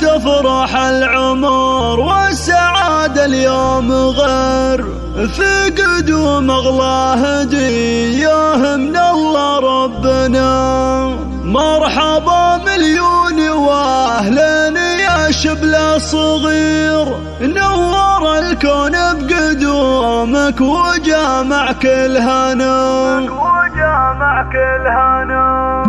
تفرح العمر والسعادة اليوم غير. في قدوم أغلى هدية من الله ربنا. مرحبا مليون وأهلين يا شبل صغير. نور الكون بقدومك وجامع كل هنا. وجامع كل هنا.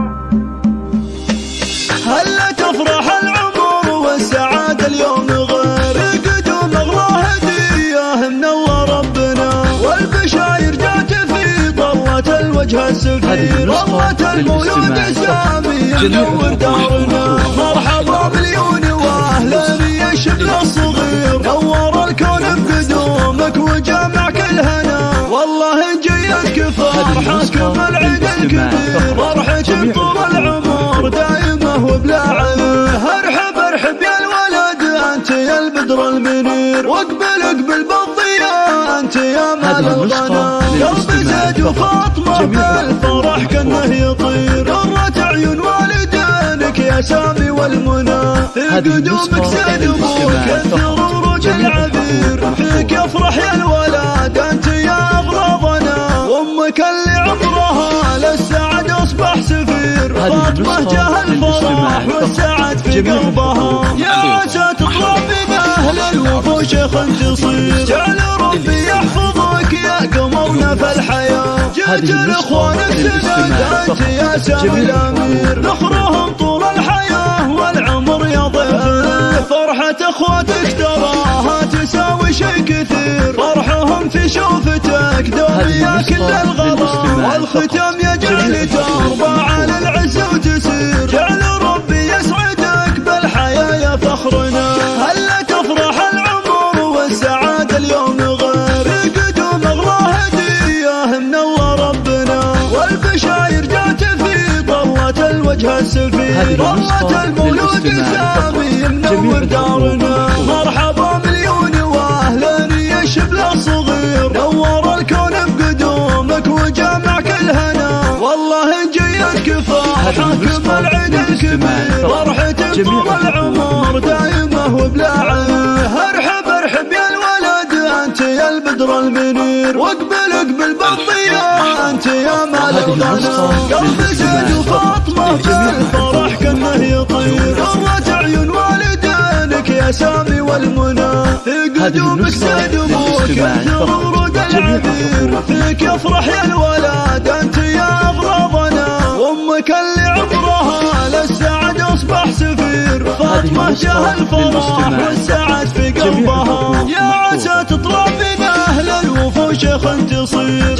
الوجه السفير طلة المولود السامي منور دارنا مرحبا مليون واهلا يا شبل الصغير. نور الكون بقدومك وجامع كل هنا. والله جيتك فرحتكم العيد الكبير. فرحتك طول العمر دايمه وبلا عيب أرحب أرحب يا الولد أنت يا البدر المنير. واقبل اقبل بالضياء أنت يا مال الغنى قلبي زيد وفاطمه بالفرح كأنه يطير. قرة عيون والدينك يا سامي والمنى. في قدومك زين أبوك كثر ورود العبير. فيك يفرح يا الولد أنت يا اغراضنا وامك اللي عمرها للسعد أصبح سفير. فاطمة جاه الفرح والسعد في قلبها. يا عسى تطلع من أهل الوفوش تصير جعل ربي يحفظك يا في الحياة. جيت لاخوانك سند انت يا سامي الامير نخرهم طول الحياة والعمر يضيع. فرحة إخواتك تراها تساوي شيء كثير. فرحهم في شوفتك دوم يا كل الغلا والختام يجعل ترضى على العز وتسير. جعل ربي يسعدك بالحياة يا فخرنا. هلا تفرح العمر والسعادة؟ طلة المولود سامي منور دارنا. مرحبا مليون واهلا يا شبل الصغير نور الكون بقدومك وجامع كل هنا. والله جيتك فرحك بالعيد الكبير. فرحتك طول العمر دايمه وبلا ارحب ارحب يا الولد انت يا البدر المنير. واقبل اقبل بالضياء انت يا قلبي زيد وفاطمه بالفرح كانه يطير قرة عيون والدينك يا سامي والمنى في قدومك أبوك كثر ورود العبير فيك يفرح يا الولد انت يا اغراضنا وامك اللي عمرها للسعد اصبح سفير فاطمه جاه الفرح والسعد في قلبها يا عسى تطلع من أهل الوفوش تصير.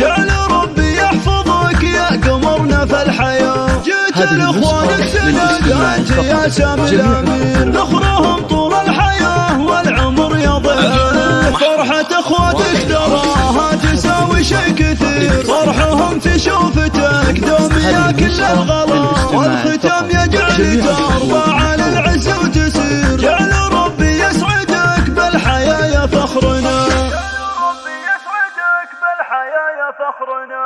هذه النسخة للإسلام يا شامل الأمير نخرهم طول الحياة والعمر يضيع فرحة أخواتك تراها تساوي شيء كثير. فرحهم في شوفتك دوم يا كل الغلا. والختام يجعل ترضى على العز وتسير. جعل ربي يسعدك بالحياة يا فخرنا. يا ربي يسعدك بالحياة يا فخرنا.